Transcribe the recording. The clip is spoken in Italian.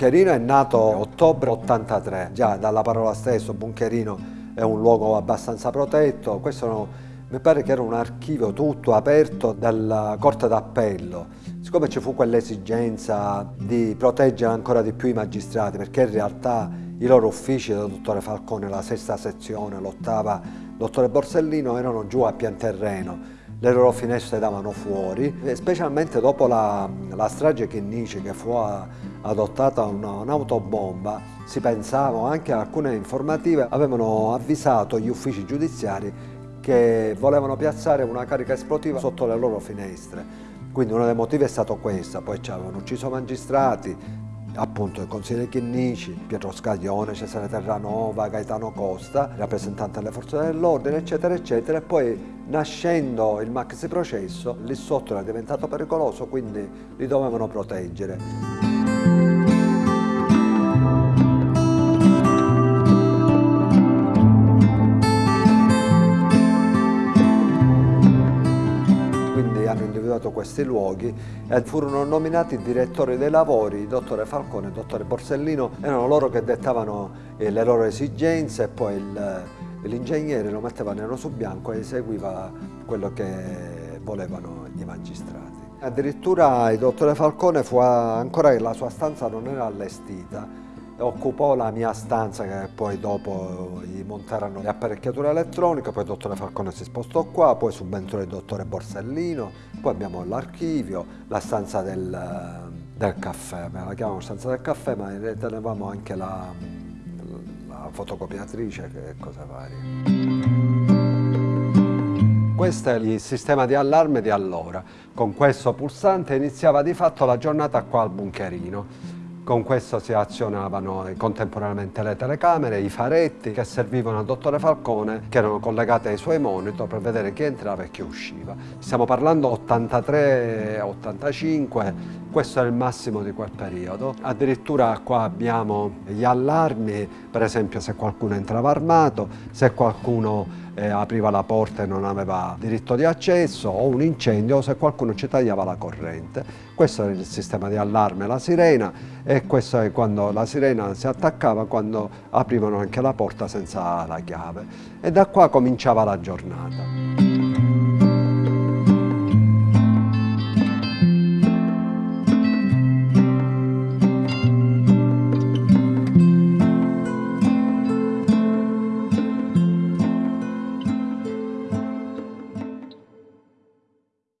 Buncherino è nato ottobre 83, già dalla parola stesso Buncherino è un luogo abbastanza protetto, questo no, mi pare che era un archivio tutto aperto dalla Corte d'Appello, siccome ci fu quell'esigenza di proteggere ancora di più i magistrati, perché in realtà i loro uffici del dottore Falcone, la sesta sezione, l'ottava, dottore Borsellino erano giù a pian terreno, le loro finestre davano fuori, specialmente dopo la, la strage Chinnici che fu adottata un'autobomba, si pensava anche alcune informative avevano avvisato gli uffici giudiziari che volevano piazzare una carica esplosiva sotto le loro finestre. Quindi uno dei motivi è stato questo, poi ci avevano ucciso magistrati, appunto il consigliere Chinnici, Pietro Scaglione, Cesare Terranova, Gaetano Costa, rappresentante delle forze dell'ordine, eccetera, eccetera, e poi nascendo il maxi processo, lì sotto era diventato pericoloso, quindi li dovevano proteggere. Individuato questi luoghi e furono nominati direttori dei lavori, il dottore Falcone e il dottore Borsellino, erano loro che dettavano eh, le loro esigenze e poi l'ingegnere lo metteva nero su bianco e eseguiva quello che volevano gli magistrati. Addirittura il dottore Falcone fu ancora la sua stanza non era allestita, occupò la mia stanza che poi dopo gli montarono le apparecchiature elettroniche, poi il dottore Falcone si spostò qua, poi subentrò il dottore Borsellino, poi abbiamo l'archivio, la stanza del, del caffè, la chiamano stanza del caffè ma ne tenevamo anche la, la fotocopiatrice e cose varie. Questo è il sistema di allarme di allora. Con questo pulsante iniziava di fatto la giornata qua al bunkerino. Con questo si azionavano contemporaneamente le telecamere, i faretti che servivano al dottore Falcone che erano collegati ai suoi monitor per vedere chi entrava e chi usciva. Stiamo parlando 83-85, questo è il massimo di quel periodo. Addirittura qua abbiamo gli allarmi, per esempio se qualcuno entrava armato, se qualcuno eh, apriva la porta e non aveva diritto di accesso o un incendio o se qualcuno ci tagliava la corrente. Questo è il sistema di allarme, la sirena e questo è quando la sirena si attaccava quando aprivano anche la porta senza la chiave e da qua cominciava la giornata.